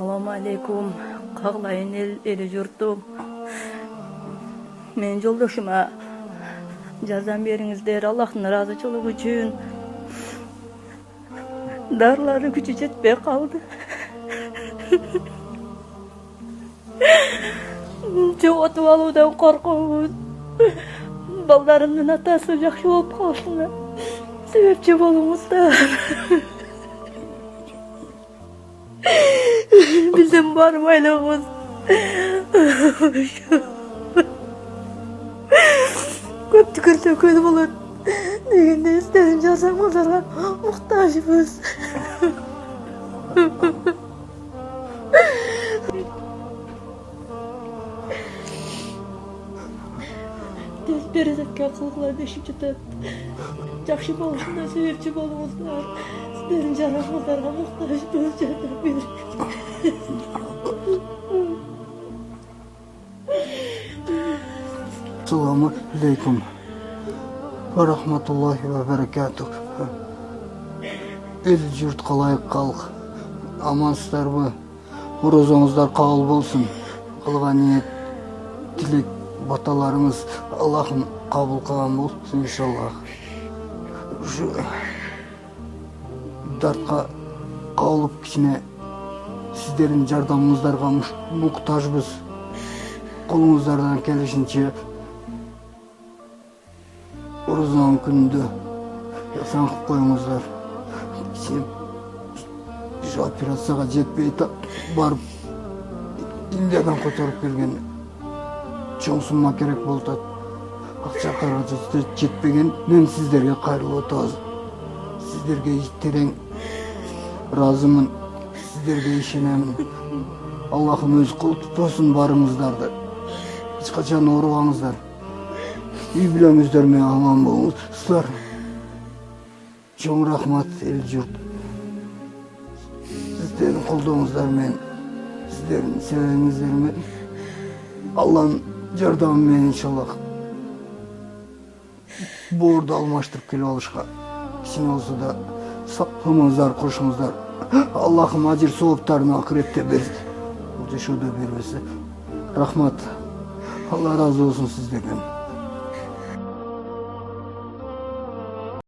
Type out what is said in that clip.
Alaikum. Kağlayın el, eli yurtum. Men yoldaşıma жазам бериңиздер Аллахтын ыраазычылыгы үчүн. Дарылары күчү жетпей калды. Жоготуп алуудан коркобуз. Балдарымдын атасы жакшы болуп калышына себепчи болуңуздар. Биздин бармайлыгыбыз көп түкірсе көз болады дегенде істерін жасаңыздарга мұқтажбыз перзентке кылгыла дешип жатат жакшы болушуна себепчи болуңуздар сиздердин жараңыңыздарга муктажбыз жардам бериңиздер Assalamu alaikum wa rahmatullahi wa barakatuh. El жұрт қалайық халық. Амансыздар ба? Оразаңыздар қабыл болсын. Қылған ниет, тілек, баталарыңыз Аллахым қабыл қылған болсын иншаллах. Ушу дартқа қаулып кішіне сіздердің жардамыңыздарға мұқтажбыз. Қолыңыздардан келишинче Оразаның күнінде ясан қылып қойыңыздар. Операцияға жетпей барып Индиядан көтеріп келген сумма керек. Ақша қаражаты жетпеген мен сіздерге қайырлы отағыз. Сіздерге терең разымын. Сіздерге ішенемін. Аллахым өз қыл тұтасын барыңыздарды. Ешқашан ауырбаңыздар. үй бүлөңүздөрмө аман болуңуздар чоң рахмат эл журт сиздердин колдооңуздар менен сиздердин себебиңиздер менен алланын жардамы менен иншаллах боорду алмаштырып келип алышка кичине болсо да сакыңыздар кошуңуздар аллахым ажир сооптарын акыретте берсин бул жашоодо бербесе рахмат алла ыраазы болсун сиздерден